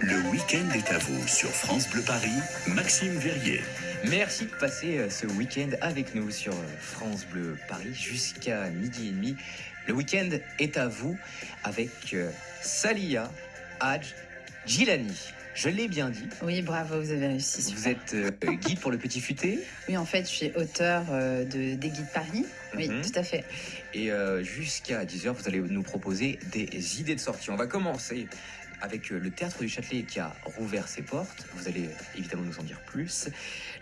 Le week-end est à vous sur France Bleu Paris, Maxime Verrier. Merci de passer euh, ce week-end avec nous sur euh, France Bleu Paris jusqu'à midi et demi. Le week-end est à vous avec euh, Salia Hadj Gilani. Je l'ai bien dit. Oui, bravo, vous avez réussi. Vous êtes euh, guide pour le Petit Futé? Oui, en fait, je suis auteur euh, de, des Guides Paris. Oui, Mhm. tout à fait. et euh, jusqu'à 10h, vous allez nous proposer des idées de sortie. On va commencer avec euh, le Théâtre du Châtelet qui a rouvert ses portes. Vous allez euh, évidemment nous en dire plus.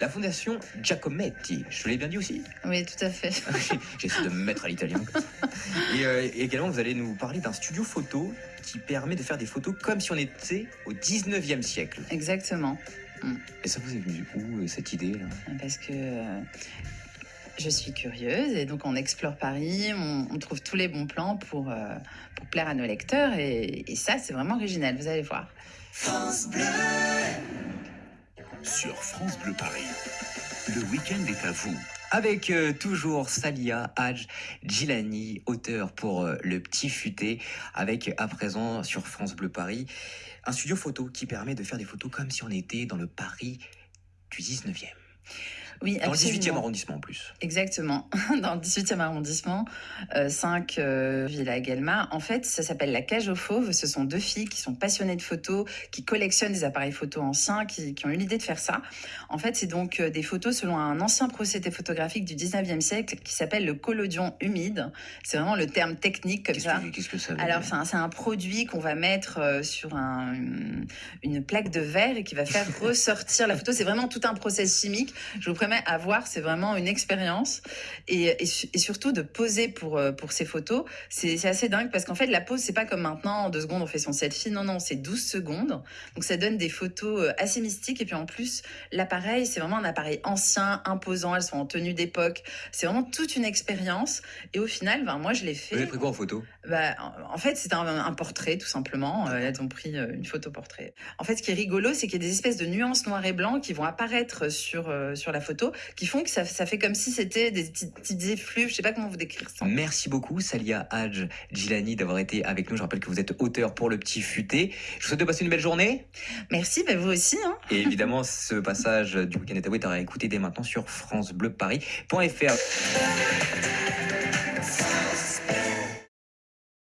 La Fondation Giacometti. Je l'ai bien dit aussi Oui, tout à fait. J'essaie de me mettre à l'italien. Et, euh, également, vous allez nous parler d'un studio photo qui permet de faire des photos comme si on était au 19e siècle. Exactement. Et ça vous est venu où cette idée là Parce que euh, je suis curieuse et donc on explore Paris, on, on trouve tous les bons plans pour, euh, pour plaire à nos lecteurs et, et ça, c'est vraiment original, vous allez voir. Sur France Bleu Paris, le week-end est à vous. Avec euh, toujours Salia Hadj Gilani, auteur pour euh, Le Petit Futé, avec à présent sur France Bleu Paris un studio photo qui permet de faire des photos comme si on était dans le Paris du 19e. Oui, Dans le 18e absolument. arrondissement en plus. Exactement, dans le 18e arrondissement, 5 Villa Guelma. En fait, ça s'appelle la cage aux fauves. Ce sont deux filles qui sont passionnées de photos, qui collectionnent des appareils photos anciens, qui, qui ont eu l'idée de faire ça. En fait, c'est donc euh, des photos selon un ancien procédé photographique du 19e siècle qui s'appelle le collodion humide. C'est vraiment le terme technique comme Qu'est-ce ça. que, qu'est-ce que ça veut Alors, dire c'est un, c'est un produit qu'on va mettre euh, sur un- une, une plaque de verre et qui va faire ressortir la photo. C'est vraiment tout un process chimique. Je vous promets à voir, c'est vraiment une expérience. Et, et su- et surtout de poser pour, euh, pour ces photos, c'est assez dingue parce qu'en fait, la pose, c'est pas comme maintenant, en deux secondes, on fait son selfie. Non, non, c'est 12 secondes. Donc, ça donne des photos euh, assez mystiques. Et puis, en plus, l'appareil, c'est vraiment un appareil ancien, imposant. Elles sont en tenue d'époque. C'est vraiment toute une expérience. Et au final, ben, moi, je l'ai Vous fait. avez pris quoi en photo? Bah, en fait, c'est un, un portrait, tout simplement. Euh, elles ont pris une photo portrait. En fait, ce qui est rigolo, c'est qu'il y a des espèces de nuances noir et blanc qui vont apparaître sur, sur la photo, qui font que ça, ça fait comme si c'était des petites, effluves. Je sais pas comment vous décrire ça. Merci beaucoup Salia Hadj Gilani d'avoir été avec nous. Je rappelle que vous êtes auteur pour Le Petit Futé. Je vous souhaite de passer une belle journée. Merci, bah, vous aussi. Hein. Et évidemment, ce passage du week-end est à vous est à écouter dès maintenant sur francebleuparis.fr.